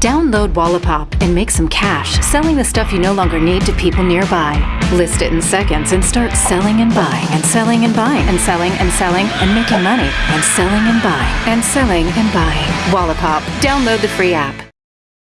Download Wallapop and make some cash selling the stuff you no longer need to people nearby. List it in seconds and start selling and buying and selling and buying and selling and selling and making money and selling and buying and selling and buying. Wallapop. Download the free app.